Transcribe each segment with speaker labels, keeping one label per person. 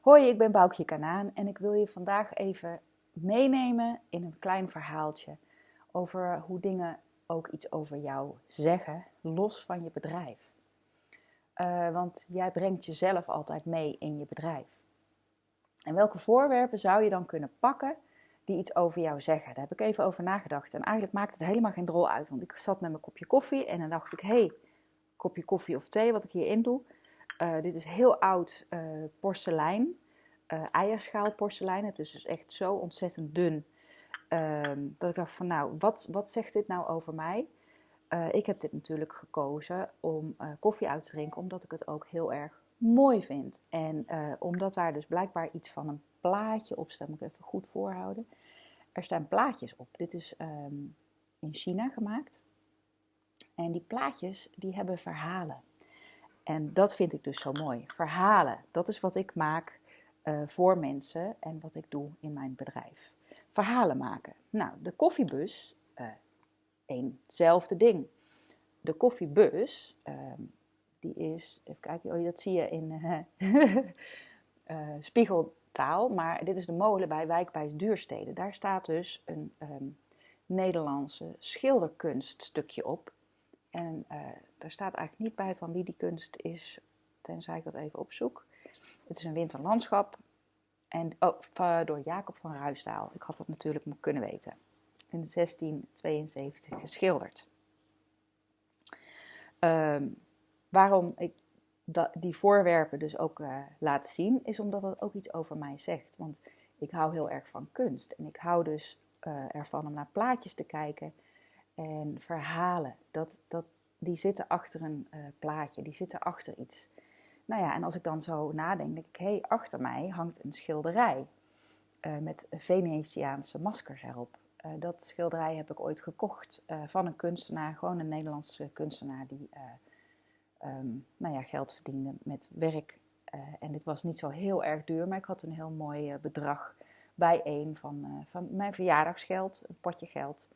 Speaker 1: Hoi, ik ben Boukje Kanaan en ik wil je vandaag even meenemen in een klein verhaaltje over hoe dingen ook iets over jou zeggen, los van je bedrijf. Uh, want jij brengt jezelf altijd mee in je bedrijf. En welke voorwerpen zou je dan kunnen pakken die iets over jou zeggen? Daar heb ik even over nagedacht. En eigenlijk maakt het helemaal geen drol uit. Want ik zat met mijn kopje koffie en dan dacht ik: hé, hey, kopje koffie of thee, wat ik hierin doe. Uh, dit is heel oud uh, porselein, uh, eierschaal porselein. Het is dus echt zo ontzettend dun. Ehm, dat ik dacht van nou, wat, wat zegt dit nou over mij? ik heb dit natuurlijk gekozen om koffie uit te drinken, omdat ik het ook heel erg mooi vind. En omdat daar dus blijkbaar iets van een plaatje op staat, moet ik even goed voorhouden. Er staan plaatjes op. Dit is um, in China gemaakt. En die plaatjes, die hebben verhalen. En dat vind ik dus zo mooi. Verhalen, dat is wat ik maak uh, voor mensen en wat ik doe in mijn bedrijf. Verhalen maken. Nou, de koffiebus, uh, eenzelfde ding. De koffiebus, uh, die is, even kijken, oh, dat zie je in uh, spiegeltaal, maar dit is de molen bij Wijkbijs Duursteden. Daar staat dus een um, Nederlandse schilderkunststukje op en uh, daar staat eigenlijk niet bij van wie die kunst is, tenzij ik dat even opzoek. Het is een winterlandschap en, oh, door Jacob van Ruisdaal. Ik had dat natuurlijk kunnen weten. In 1672 geschilderd. Um, waarom ik die voorwerpen dus ook uh, laat zien, is omdat dat ook iets over mij zegt. Want ik hou heel erg van kunst en ik hou dus uh, ervan om naar plaatjes te kijken en verhalen, dat, dat, die zitten achter een uh, plaatje, die zitten achter iets. Nou ja, en als ik dan zo nadenk, denk ik, hé, hey, achter mij hangt een schilderij uh, met Venetiaanse maskers erop. Uh, dat schilderij heb ik ooit gekocht van een kunstenaar, gewoon een Nederlandse kunstenaar die um, nou ja, geld verdiende met werk. en dit was niet zo heel erg duur, maar ik had een heel mooi bedrag bijeen van, van mijn verjaardagsgeld, een potje geld.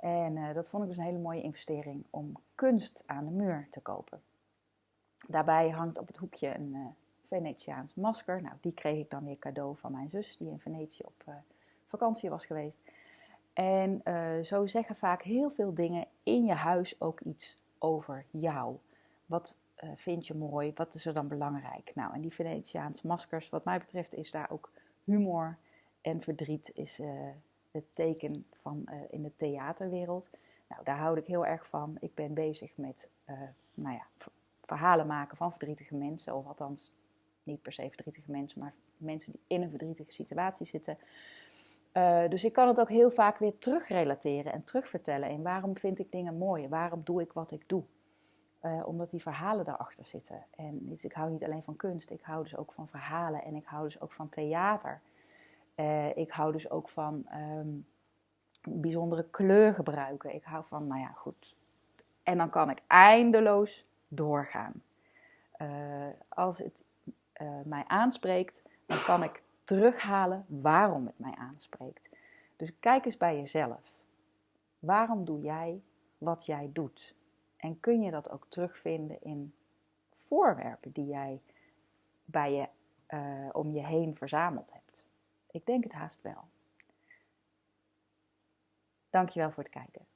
Speaker 1: En uh, dat vond ik dus een hele mooie investering om kunst aan de muur te kopen. Daarbij hangt op het hoekje een uh, Venetiaans masker. Nou, die kreeg ik dan weer cadeau van mijn zus, die in Venetië op uh, vakantie was geweest. En zo zeggen vaak heel veel dingen in je huis ook iets over jou. Wat vind je mooi? Wat is er dan belangrijk? Nou, en die Venetiaanse maskers, wat mij betreft, is daar ook humor en verdriet is het teken van uh, in de theaterwereld. Nou, daar houd ik heel erg van. Ik ben bezig met uh, nou ja, verhalen maken van verdrietige mensen, of althans niet per se verdrietige mensen, maar mensen die in een verdrietige situatie zitten. Uh, dus ik kan het ook heel vaak weer terugrelateren en terugvertellen. En waarom vind ik dingen mooi? Waarom doe ik wat ik doe? Omdat die verhalen daarachter zitten. En dus ik hou niet alleen van kunst, ik hou dus ook van verhalen en ik hou dus ook van theater. Uh, ik hou dus ook van um, bijzondere kleur gebruiken. Ik hou van, nou ja, goed. En dan kan ik eindeloos doorgaan. Uh, als het uh, mij aanspreekt, dan kan ik terughalen waarom het mij aanspreekt. Dus kijk eens bij jezelf. Waarom doe jij wat jij doet? En kun je dat ook terugvinden in voorwerpen die jij bij je, om je heen verzameld hebt? Ik denk het haast wel. Dankjewel voor het kijken.